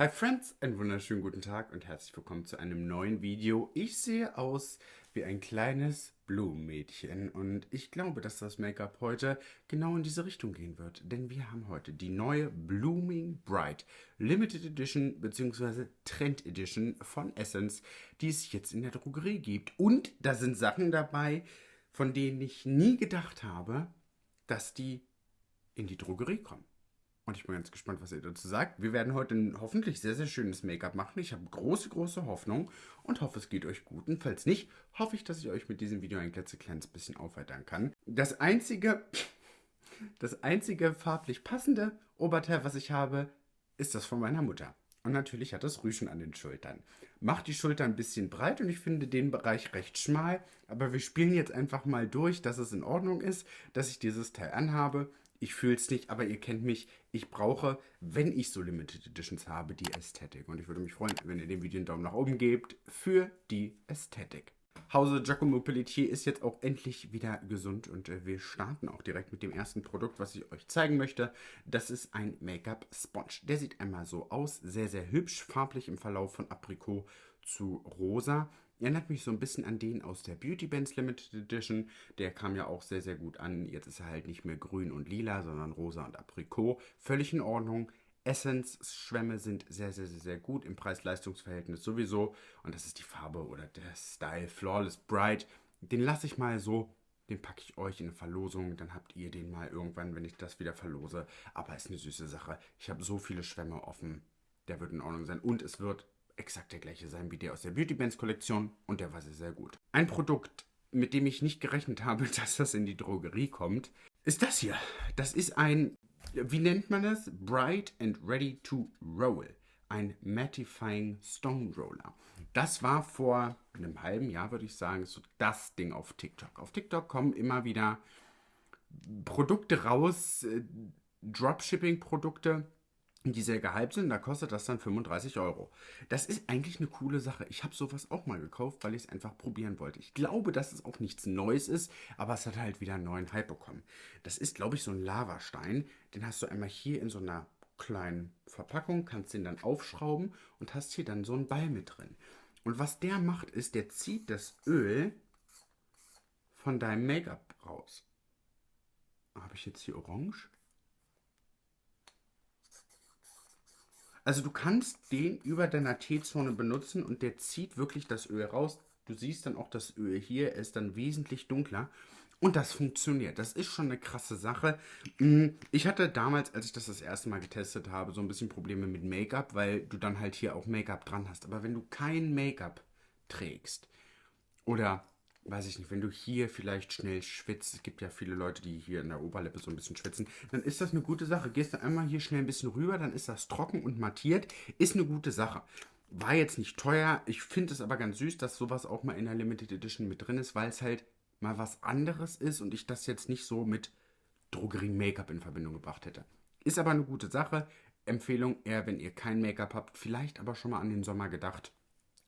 Hi Friends, einen wunderschönen guten Tag und herzlich willkommen zu einem neuen Video. Ich sehe aus wie ein kleines Blumenmädchen und ich glaube, dass das Make-up heute genau in diese Richtung gehen wird, denn wir haben heute die neue Blooming Bright Limited Edition bzw. Trend Edition von Essence, die es jetzt in der Drogerie gibt und da sind Sachen dabei, von denen ich nie gedacht habe, dass die in die Drogerie kommen. Und ich bin ganz gespannt, was ihr dazu sagt. Wir werden heute ein hoffentlich sehr, sehr schönes Make-up machen. Ich habe große, große Hoffnung und hoffe, es geht euch gut. Und falls nicht, hoffe ich, dass ich euch mit diesem Video ein klitzekleines bisschen aufweitern kann. Das einzige, das einzige farblich passende Oberteil, was ich habe, ist das von meiner Mutter. Und natürlich hat das Rüschen an den Schultern. Macht die Schulter ein bisschen breit und ich finde den Bereich recht schmal. Aber wir spielen jetzt einfach mal durch, dass es in Ordnung ist, dass ich dieses Teil anhabe ich fühle es nicht, aber ihr kennt mich. Ich brauche, wenn ich so Limited Editions habe, die Ästhetik. Und ich würde mich freuen, wenn ihr dem Video einen Daumen nach oben gebt für die Ästhetik. Hause Giacomo Pelletier ist jetzt auch endlich wieder gesund und äh, wir starten auch direkt mit dem ersten Produkt, was ich euch zeigen möchte. Das ist ein Make-up Sponge. Der sieht einmal so aus, sehr, sehr hübsch, farblich im Verlauf von Aprikot zu rosa. Erinnert mich so ein bisschen an den aus der Beauty Bands Limited Edition. Der kam ja auch sehr, sehr gut an. Jetzt ist er halt nicht mehr grün und lila, sondern rosa und Aprikot. Völlig in Ordnung. Essence-Schwämme sind sehr, sehr, sehr, sehr gut im Preis-Leistungs-Verhältnis sowieso. Und das ist die Farbe oder der Style Flawless Bright. Den lasse ich mal so. Den packe ich euch in eine Verlosung. Dann habt ihr den mal irgendwann, wenn ich das wieder verlose. Aber ist eine süße Sache. Ich habe so viele Schwämme offen. Der wird in Ordnung sein. Und es wird exakt der gleiche sein wie der aus der Beauty Bands Kollektion und der war sehr, sehr gut. Ein Produkt, mit dem ich nicht gerechnet habe, dass das in die Drogerie kommt, ist das hier. Das ist ein, wie nennt man das? Bright and Ready to Roll. Ein Mattifying Stone Roller. Das war vor einem halben Jahr, würde ich sagen, so das Ding auf TikTok. Auf TikTok kommen immer wieder Produkte raus, äh, Dropshipping-Produkte, die sehr gehypt sind, da kostet das dann 35 Euro. Das ist eigentlich eine coole Sache. Ich habe sowas auch mal gekauft, weil ich es einfach probieren wollte. Ich glaube, dass es auch nichts Neues ist, aber es hat halt wieder einen neuen Hype bekommen. Das ist, glaube ich, so ein Lavastein. Den hast du einmal hier in so einer kleinen Verpackung, kannst den dann aufschrauben und hast hier dann so einen Ball mit drin. Und was der macht, ist, der zieht das Öl von deinem Make-up raus. Habe ich jetzt hier orange? Also du kannst den über deiner T-Zone benutzen und der zieht wirklich das Öl raus. Du siehst dann auch das Öl hier, ist dann wesentlich dunkler. Und das funktioniert. Das ist schon eine krasse Sache. Mm, ich hatte damals, als ich das das erste Mal getestet habe, so ein bisschen Probleme mit Make-up, weil du dann halt hier auch Make-up dran hast. Aber wenn du kein Make-up trägst oder weiß ich nicht, wenn du hier vielleicht schnell schwitzt, es gibt ja viele Leute, die hier in der Oberlippe so ein bisschen schwitzen, dann ist das eine gute Sache. Gehst du einmal hier schnell ein bisschen rüber, dann ist das trocken und mattiert, ist eine gute Sache. War jetzt nicht teuer, ich finde es aber ganz süß, dass sowas auch mal in der Limited Edition mit drin ist, weil es halt mal was anderes ist und ich das jetzt nicht so mit Drogerie-Make-up in Verbindung gebracht hätte. Ist aber eine gute Sache. Empfehlung eher, wenn ihr kein Make-up habt, vielleicht aber schon mal an den Sommer gedacht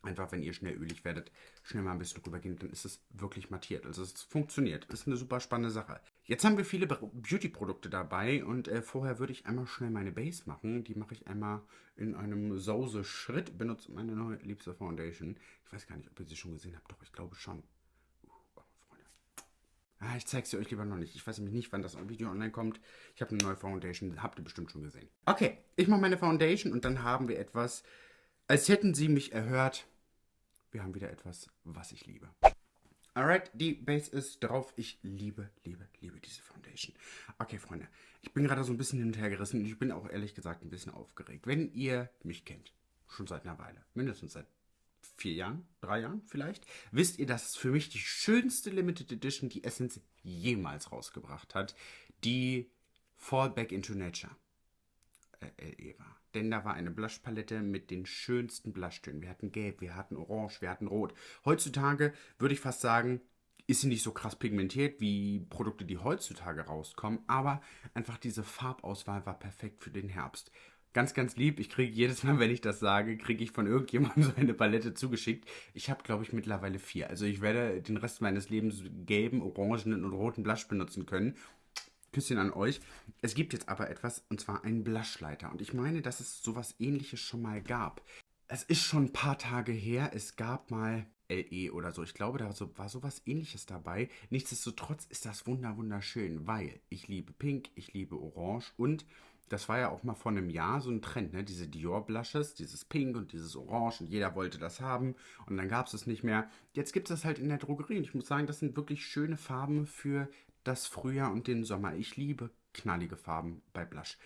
Einfach, wenn ihr schnell ölig werdet, schnell mal ein bisschen rübergehen, dann ist es wirklich mattiert. Also es funktioniert. Das ist eine super spannende Sache. Jetzt haben wir viele Beauty-Produkte dabei und äh, vorher würde ich einmal schnell meine Base machen. Die mache ich einmal in einem Sause-Schritt. Benutze meine neue liebste Foundation. Ich weiß gar nicht, ob ihr sie schon gesehen habt. Doch, ich glaube schon. Uh. Ah, ich zeige sie euch lieber noch nicht. Ich weiß nämlich nicht, wann das Video online kommt. Ich habe eine neue Foundation. Habt ihr bestimmt schon gesehen. Okay, ich mache meine Foundation und dann haben wir etwas, als hätten sie mich erhört wir haben wieder etwas, was ich liebe. Alright, die Base ist drauf. Ich liebe, liebe, liebe diese Foundation. Okay, Freunde, ich bin gerade so ein bisschen hin und her gerissen und ich bin auch ehrlich gesagt ein bisschen aufgeregt. Wenn ihr mich kennt, schon seit einer Weile, mindestens seit vier Jahren, drei Jahren vielleicht, wisst ihr, dass es für mich die schönste Limited Edition, die Essence jemals rausgebracht hat, die Fall Back into Nature äh, war. Denn da war eine Blushpalette mit den schönsten Blushtönen. Wir hatten Gelb, wir hatten Orange, wir hatten Rot. Heutzutage würde ich fast sagen, ist sie nicht so krass pigmentiert wie Produkte, die heutzutage rauskommen, aber einfach diese Farbauswahl war perfekt für den Herbst. Ganz, ganz lieb. Ich kriege jedes Mal, wenn ich das sage, kriege ich von irgendjemandem so eine Palette zugeschickt. Ich habe, glaube ich, mittlerweile vier. Also ich werde den Rest meines Lebens gelben, orangenen und roten Blush benutzen können. Küsschen an euch. Es gibt jetzt aber etwas, und zwar einen Blushleiter. Und ich meine, dass es sowas ähnliches schon mal gab. Es ist schon ein paar Tage her. Es gab mal LE oder so. Ich glaube, da war sowas ähnliches dabei. Nichtsdestotrotz ist das wunder wunderschön, weil ich liebe Pink, ich liebe Orange und das war ja auch mal vor einem Jahr so ein Trend, ne? Diese Dior Blushes, dieses Pink und dieses Orange und jeder wollte das haben und dann gab es es nicht mehr. Jetzt gibt es das halt in der Drogerie und ich muss sagen, das sind wirklich schöne Farben für das Frühjahr und den Sommer. Ich liebe knallige Farben bei Blush.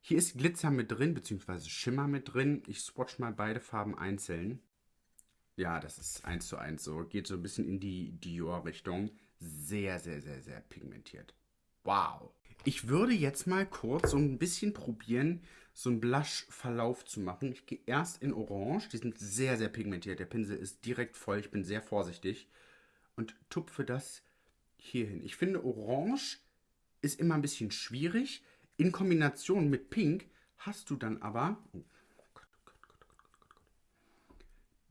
Hier ist Glitzer mit drin, beziehungsweise Schimmer mit drin. Ich swatch mal beide Farben einzeln. Ja, das ist eins zu eins so. Geht so ein bisschen in die Dior-Richtung. Sehr, sehr, sehr, sehr pigmentiert. Wow. Ich würde jetzt mal kurz so ein bisschen probieren, so einen Blush-Verlauf zu machen. Ich gehe erst in Orange. Die sind sehr, sehr pigmentiert. Der Pinsel ist direkt voll. Ich bin sehr vorsichtig. Und tupfe das hier hin. Ich finde, Orange ist immer ein bisschen schwierig. In Kombination mit Pink hast du dann aber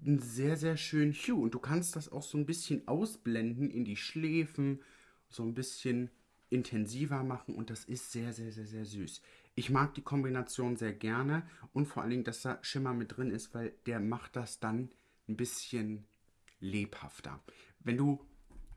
einen sehr, sehr schönen Hue. Und du kannst das auch so ein bisschen ausblenden in die Schläfen, so ein bisschen intensiver machen und das ist sehr, sehr, sehr, sehr süß. Ich mag die Kombination sehr gerne und vor allen Dingen, dass da Schimmer mit drin ist, weil der macht das dann ein bisschen lebhafter. Wenn du,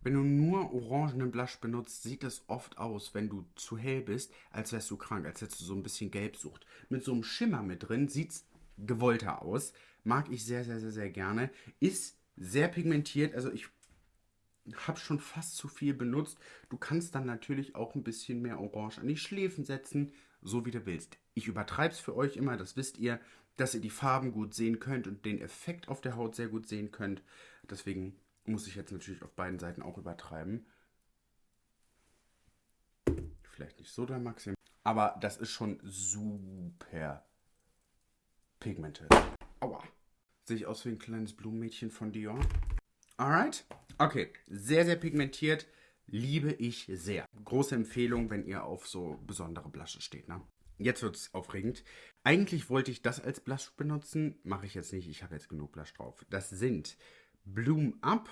wenn du nur orangenen Blush benutzt, sieht es oft aus, wenn du zu hell bist, als wärst du krank, als hättest du so ein bisschen Gelbsucht. Mit so einem Schimmer mit drin sieht es gewollter aus. Mag ich sehr, sehr, sehr, sehr gerne. Ist sehr pigmentiert, also ich habe schon fast zu viel benutzt. Du kannst dann natürlich auch ein bisschen mehr Orange an die Schläfen setzen, so wie du willst. Ich übertreibe es für euch immer, das wisst ihr, dass ihr die Farben gut sehen könnt und den Effekt auf der Haut sehr gut sehen könnt. Deswegen muss ich jetzt natürlich auf beiden Seiten auch übertreiben. Vielleicht nicht so der Maxim, aber das ist schon super pigmented. Aua. Sehe ich aus wie ein kleines Blumenmädchen von Dior? Alright. Okay, sehr, sehr pigmentiert. Liebe ich sehr. Große Empfehlung, wenn ihr auf so besondere Blushes steht. Ne? Jetzt wird es aufregend. Eigentlich wollte ich das als Blush benutzen. Mache ich jetzt nicht. Ich habe jetzt genug Blush drauf. Das sind Bloom Up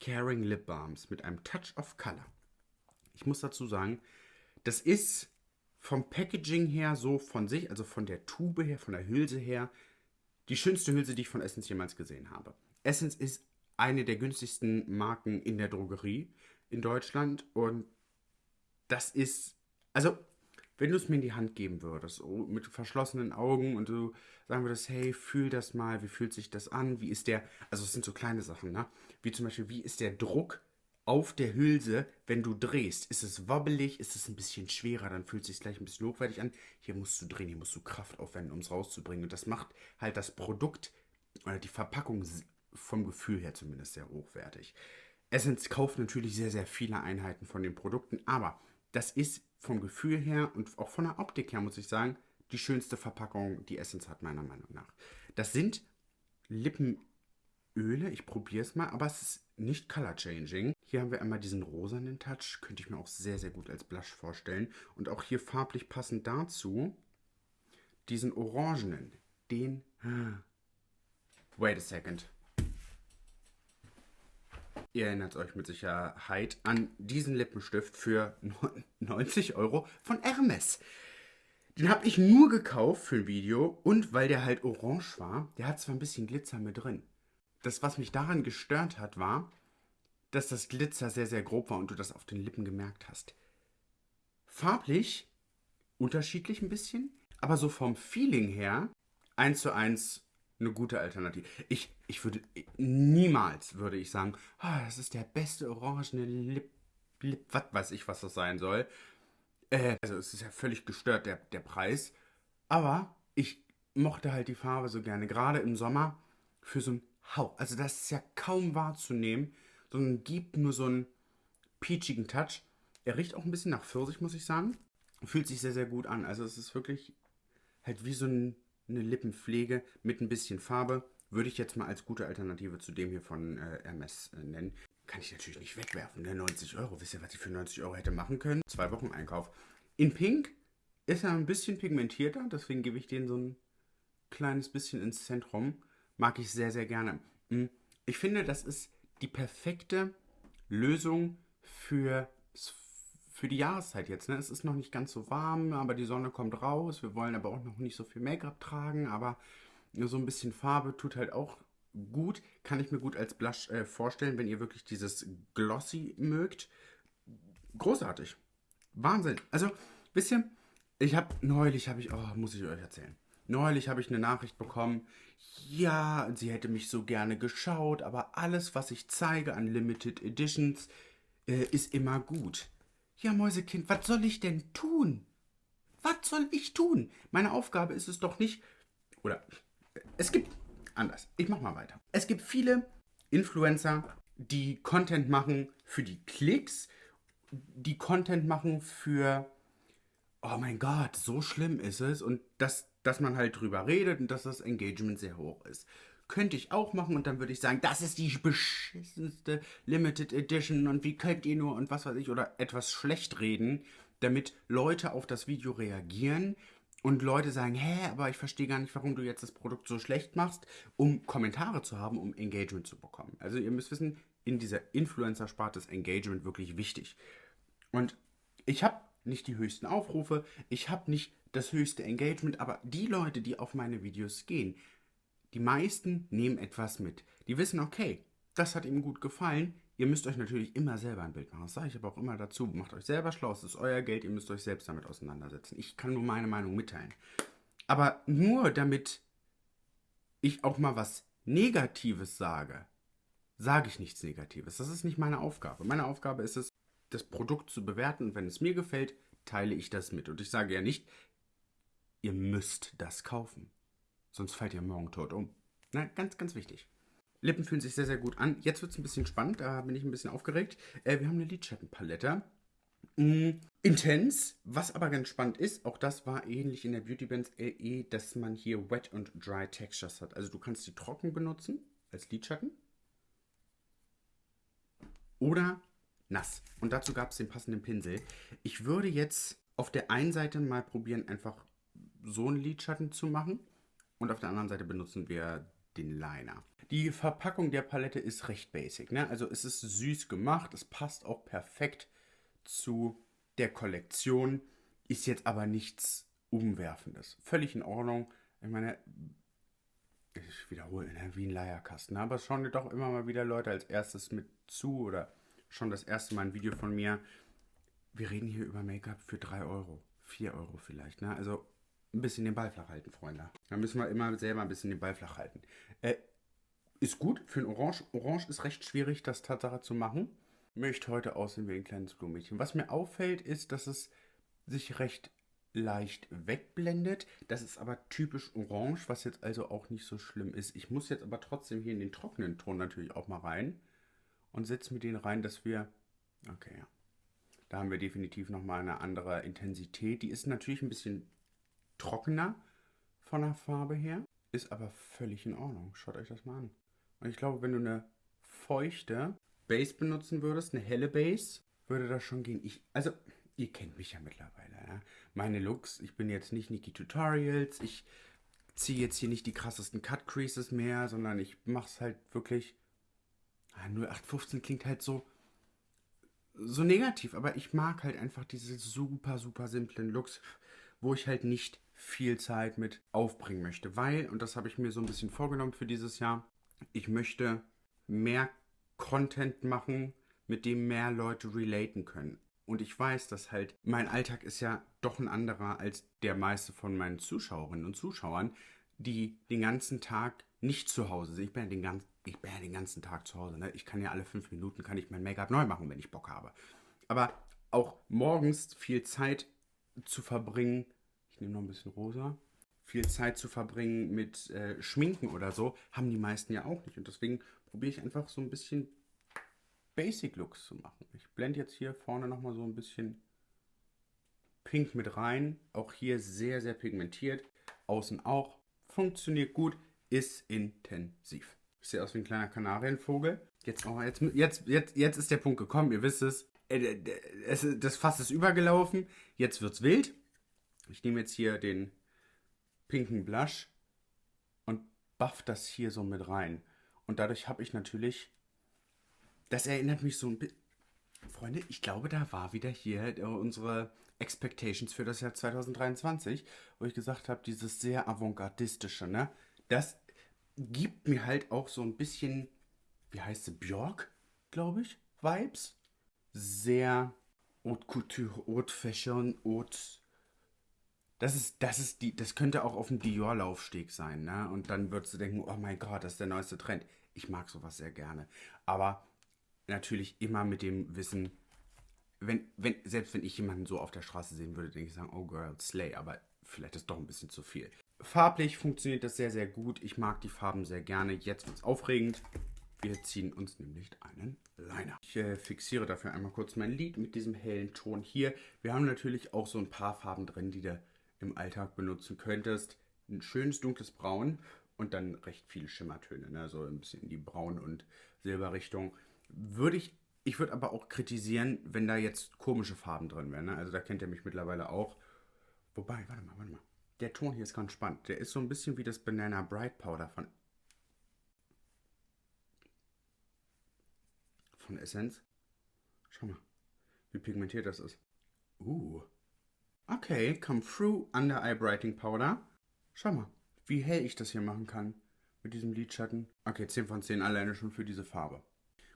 Caring Lip Balms mit einem Touch of Color. Ich muss dazu sagen, das ist vom Packaging her so von sich, also von der Tube her, von der Hülse her, die schönste Hülse, die ich von Essence jemals gesehen habe. Essence ist eine der günstigsten Marken in der Drogerie in Deutschland. Und das ist, also, wenn du es mir in die Hand geben würdest, mit verschlossenen Augen und du sagen würdest, hey, fühl das mal, wie fühlt sich das an, wie ist der, also es sind so kleine Sachen, ne? Wie zum Beispiel, wie ist der Druck auf der Hülse, wenn du drehst? Ist es wobbelig, ist es ein bisschen schwerer, dann fühlt es sich gleich ein bisschen hochwertig an. Hier musst du drehen, hier musst du Kraft aufwenden, um es rauszubringen. Und das macht halt das Produkt oder die Verpackung vom Gefühl her zumindest sehr hochwertig. Essence kauft natürlich sehr, sehr viele Einheiten von den Produkten, aber das ist vom Gefühl her und auch von der Optik her, muss ich sagen, die schönste Verpackung, die Essence hat, meiner Meinung nach. Das sind Lippenöle, ich probiere es mal, aber es ist nicht color changing. Hier haben wir einmal diesen rosanen Touch, könnte ich mir auch sehr, sehr gut als Blush vorstellen. Und auch hier farblich passend dazu diesen orangenen, den... Wait a second. Ihr erinnert euch mit Sicherheit an diesen Lippenstift für 90 Euro von Hermes. Den habe ich nur gekauft für ein Video und weil der halt orange war, der hat zwar ein bisschen Glitzer mit drin. Das, was mich daran gestört hat, war, dass das Glitzer sehr, sehr grob war und du das auf den Lippen gemerkt hast. Farblich unterschiedlich ein bisschen, aber so vom Feeling her eins zu eins eine gute Alternative. Ich, ich würde niemals würde ich sagen, oh, das ist der beste orangene Lip, Lip, was weiß ich, was das sein soll. Äh, also es ist ja völlig gestört, der, der Preis. Aber ich mochte halt die Farbe so gerne, gerade im Sommer für so ein Hauch. Also das ist ja kaum wahrzunehmen, sondern gibt nur so einen peachigen Touch. Er riecht auch ein bisschen nach Pfirsich, muss ich sagen. Fühlt sich sehr, sehr gut an. Also es ist wirklich halt wie so ein eine Lippenpflege mit ein bisschen Farbe. Würde ich jetzt mal als gute Alternative zu dem hier von äh, Hermes äh, nennen. Kann ich natürlich nicht wegwerfen, ne? 90 Euro. Wisst ihr, was ich für 90 Euro hätte machen können? Zwei Wochen Einkauf. In Pink ist er ein bisschen pigmentierter, deswegen gebe ich den so ein kleines bisschen ins Zentrum. Mag ich sehr, sehr gerne. Hm, ich finde, das ist die perfekte Lösung für für die Jahreszeit jetzt. Ne? Es ist noch nicht ganz so warm, aber die Sonne kommt raus. Wir wollen aber auch noch nicht so viel Make-up tragen, aber so ein bisschen Farbe tut halt auch gut. Kann ich mir gut als Blush äh, vorstellen, wenn ihr wirklich dieses Glossy mögt. Großartig. Wahnsinn. Also, wisst ihr, ich habe neulich, habe ich, oh, muss ich euch erzählen. Neulich habe ich eine Nachricht bekommen. Ja, sie hätte mich so gerne geschaut, aber alles, was ich zeige an Limited Editions, äh, ist immer gut. Ja, Mäusekind, was soll ich denn tun? Was soll ich tun? Meine Aufgabe ist es doch nicht. Oder es gibt anders. Ich mach mal weiter. Es gibt viele Influencer, die Content machen für die Klicks, die Content machen für oh mein Gott, so schlimm ist es und das dass man halt drüber redet und dass das Engagement sehr hoch ist. Könnte ich auch machen und dann würde ich sagen, das ist die beschissenste Limited Edition und wie könnt ihr nur und was weiß ich oder etwas schlecht reden, damit Leute auf das Video reagieren und Leute sagen, hä, aber ich verstehe gar nicht, warum du jetzt das Produkt so schlecht machst, um Kommentare zu haben, um Engagement zu bekommen. Also ihr müsst wissen, in dieser Influencer-Sparte ist Engagement wirklich wichtig. Und ich habe nicht die höchsten Aufrufe, ich habe nicht das höchste Engagement, aber die Leute, die auf meine Videos gehen, die meisten nehmen etwas mit. Die wissen, okay, das hat ihm gut gefallen. Ihr müsst euch natürlich immer selber ein Bild machen. Das sage ich aber auch immer dazu. Macht euch selber schlau, es ist euer Geld, ihr müsst euch selbst damit auseinandersetzen. Ich kann nur meine Meinung mitteilen. Aber nur damit ich auch mal was Negatives sage, sage ich nichts Negatives. Das ist nicht meine Aufgabe. Meine Aufgabe ist es, das Produkt zu bewerten und wenn es mir gefällt, teile ich das mit. Und ich sage ja nicht, ihr müsst das kaufen. Sonst fallt ihr morgen tot um. Na, ganz, ganz wichtig. Lippen fühlen sich sehr, sehr gut an. Jetzt wird es ein bisschen spannend, da bin ich ein bisschen aufgeregt. Äh, wir haben eine Lidschattenpalette. Mm, intens, was aber ganz spannend ist, auch das war ähnlich in der Beauty Bands LE, dass man hier Wet und Dry Textures hat. Also du kannst die trocken benutzen als Lidschatten oder nass. Und dazu gab es den passenden Pinsel. Ich würde jetzt auf der einen Seite mal probieren, einfach so einen Lidschatten zu machen. Und auf der anderen Seite benutzen wir den Liner. Die Verpackung der Palette ist recht basic. Ne? Also es ist süß gemacht, es passt auch perfekt zu der Kollektion, ist jetzt aber nichts Umwerfendes. Völlig in Ordnung. Ich meine, ich wiederhole, ne? wie ein Leierkasten. Aber es schauen doch immer mal wieder Leute als erstes mit zu oder schon das erste Mal ein Video von mir. Wir reden hier über Make-up für 3 Euro, 4 Euro vielleicht. Ne? Also ein bisschen den Ball flach halten, Freunde. Da müssen wir immer selber ein bisschen den Ball flach halten. Äh, ist gut für ein Orange. Orange ist recht schwierig, das Tatsache zu machen. Möchte heute aussehen wie ein kleines Blumenmädchen. Was mir auffällt, ist, dass es sich recht leicht wegblendet. Das ist aber typisch orange, was jetzt also auch nicht so schlimm ist. Ich muss jetzt aber trotzdem hier in den trockenen Ton natürlich auch mal rein und setze mir den rein, dass wir... Okay, ja. Da haben wir definitiv nochmal eine andere Intensität. Die ist natürlich ein bisschen trockener von der Farbe her, ist aber völlig in Ordnung. Schaut euch das mal an. Und ich glaube, wenn du eine feuchte Base benutzen würdest, eine helle Base, würde das schon gehen. Ich, also, ihr kennt mich ja mittlerweile. Ja? Meine Looks, ich bin jetzt nicht Niki Tutorials, ich ziehe jetzt hier nicht die krassesten Cut Creases mehr, sondern ich mache es halt wirklich. 0815 klingt halt so so negativ, aber ich mag halt einfach diese super super simplen Looks, wo ich halt nicht viel Zeit mit aufbringen möchte, weil und das habe ich mir so ein bisschen vorgenommen für dieses Jahr, ich möchte mehr Content machen, mit dem mehr Leute relaten können. Und ich weiß, dass halt mein Alltag ist ja doch ein anderer als der meiste von meinen Zuschauerinnen und Zuschauern, die den ganzen Tag nicht zu Hause sind. Ich bin ja den, ganz, ich bin ja den ganzen Tag zu Hause. Ne? Ich kann ja alle fünf Minuten kann ich mein Make-up neu machen, wenn ich Bock habe. Aber auch morgens viel Zeit zu verbringen, ich nehme noch ein bisschen rosa, viel Zeit zu verbringen mit äh, Schminken oder so, haben die meisten ja auch nicht. Und deswegen probiere ich einfach so ein bisschen Basic Looks zu machen. Ich blende jetzt hier vorne nochmal so ein bisschen Pink mit rein. Auch hier sehr, sehr pigmentiert. Außen auch. Funktioniert gut. Ist intensiv. Ich sehe aus wie ein kleiner Kanarienvogel. Jetzt, oh, jetzt, jetzt, jetzt, jetzt ist der Punkt gekommen. Ihr wisst es. Äh, das Fass ist übergelaufen. Jetzt wird's wild. Ich nehme jetzt hier den pinken Blush und buff das hier so mit rein. Und dadurch habe ich natürlich, das erinnert mich so ein bisschen, Freunde, ich glaube, da war wieder hier äh, unsere Expectations für das Jahr 2023, wo ich gesagt habe, dieses sehr avantgardistische, ne? Das gibt mir halt auch so ein bisschen, wie heißt sie, Björk, glaube ich, Vibes. Sehr Haute Couture, Haute Fashion, Haute. Das ist, das ist die, das könnte auch auf dem Dior-Laufsteg sein, ne? Und dann würdest du denken, oh mein Gott, das ist der neueste Trend. Ich mag sowas sehr gerne. Aber natürlich immer mit dem Wissen, wenn, wenn, selbst wenn ich jemanden so auf der Straße sehen würde, denke ich sagen, oh girl, slay, aber vielleicht ist doch ein bisschen zu viel. Farblich funktioniert das sehr, sehr gut. Ich mag die Farben sehr gerne. Jetzt wird es aufregend. Wir ziehen uns nämlich einen Liner. Ich äh, fixiere dafür einmal kurz mein Lid mit diesem hellen Ton hier. Wir haben natürlich auch so ein paar Farben drin, die du im Alltag benutzen könntest. Ein schönes dunkles Braun und dann recht viele Schimmertöne, ne? so ein bisschen in die Braun- und Silberrichtung. Würde ich, ich würde aber auch kritisieren, wenn da jetzt komische Farben drin wären. Ne? Also da kennt ihr mich mittlerweile auch. Wobei, warte mal, warte mal. Der Ton hier ist ganz spannend. Der ist so ein bisschen wie das Banana Bright Powder von von Essenz. Schau mal, wie pigmentiert das ist. Uh. Okay, come through Under Eye Brightening Powder. Schau mal, wie hell ich das hier machen kann mit diesem Lidschatten. Okay, 10 von 10 alleine schon für diese Farbe.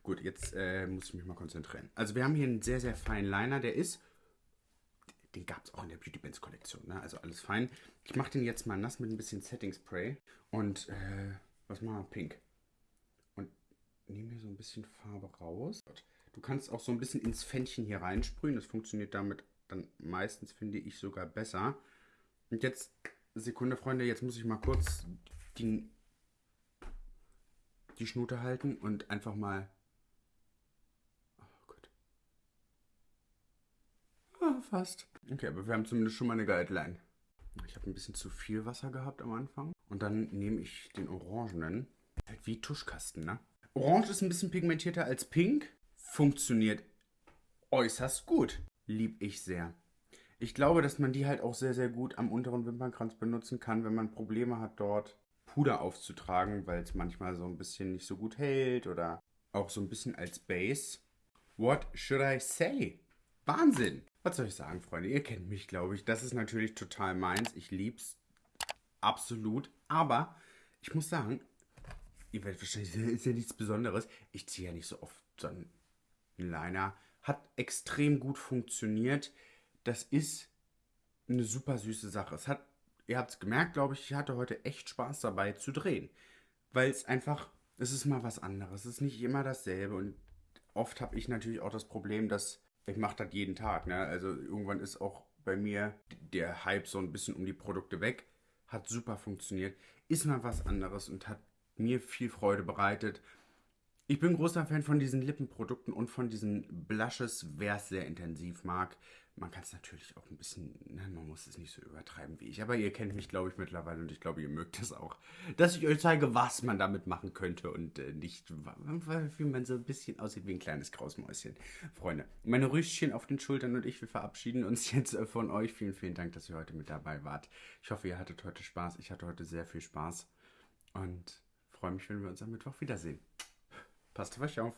Gut, jetzt äh, muss ich mich mal konzentrieren. Also wir haben hier einen sehr, sehr feinen Liner. Der ist, den gab es auch in der Beauty Bands Kollektion, ne? also alles fein. Ich mache den jetzt mal nass mit ein bisschen Setting Spray. Und, äh, was machen wir? Pink nehme hier so ein bisschen Farbe raus. Du kannst auch so ein bisschen ins Fännchen hier reinsprühen. Das funktioniert damit dann meistens, finde ich, sogar besser. Und jetzt, Sekunde, Freunde, jetzt muss ich mal kurz die, die Schnute halten und einfach mal... Oh Gott. Ah, fast. Okay, aber wir haben zumindest schon mal eine Guideline. Ich habe ein bisschen zu viel Wasser gehabt am Anfang. Und dann nehme ich den Orangenen. Halt wie Tuschkasten, ne? Orange ist ein bisschen pigmentierter als Pink. Funktioniert äußerst gut. Lieb ich sehr. Ich glaube, dass man die halt auch sehr, sehr gut am unteren Wimpernkranz benutzen kann, wenn man Probleme hat, dort Puder aufzutragen, weil es manchmal so ein bisschen nicht so gut hält oder auch so ein bisschen als Base. What should I say? Wahnsinn! Was soll ich sagen, Freunde? Ihr kennt mich, glaube ich. Das ist natürlich total meins. Ich lieb's absolut. Aber ich muss sagen, ihr werdet wahrscheinlich, ist ja nichts Besonderes. Ich ziehe ja nicht so oft so einen Liner. Hat extrem gut funktioniert. Das ist eine super süße Sache. Es hat, ihr habt es gemerkt, glaube ich, ich hatte heute echt Spaß dabei zu drehen. Weil es einfach, es ist mal was anderes. Es ist nicht immer dasselbe. Und oft habe ich natürlich auch das Problem, dass ich mache das jeden Tag. Ne? Also irgendwann ist auch bei mir der Hype so ein bisschen um die Produkte weg. Hat super funktioniert. Ist mal was anderes und hat mir viel Freude bereitet. Ich bin großer Fan von diesen Lippenprodukten und von diesen Blushes, wer es sehr intensiv mag. Man kann es natürlich auch ein bisschen, ne, man muss es nicht so übertreiben wie ich. Aber ihr kennt mich, glaube ich, mittlerweile und ich glaube, ihr mögt es auch, dass ich euch zeige, was man damit machen könnte und äh, nicht, wie man so ein bisschen aussieht wie ein kleines Krausmäuschen. Freunde, meine Rüschchen auf den Schultern und ich, wir verabschieden uns jetzt äh, von euch. Vielen, vielen Dank, dass ihr heute mit dabei wart. Ich hoffe, ihr hattet heute Spaß. Ich hatte heute sehr viel Spaß. Und freue mich, wenn wir uns am Mittwoch wiedersehen. Passt auf euch auf.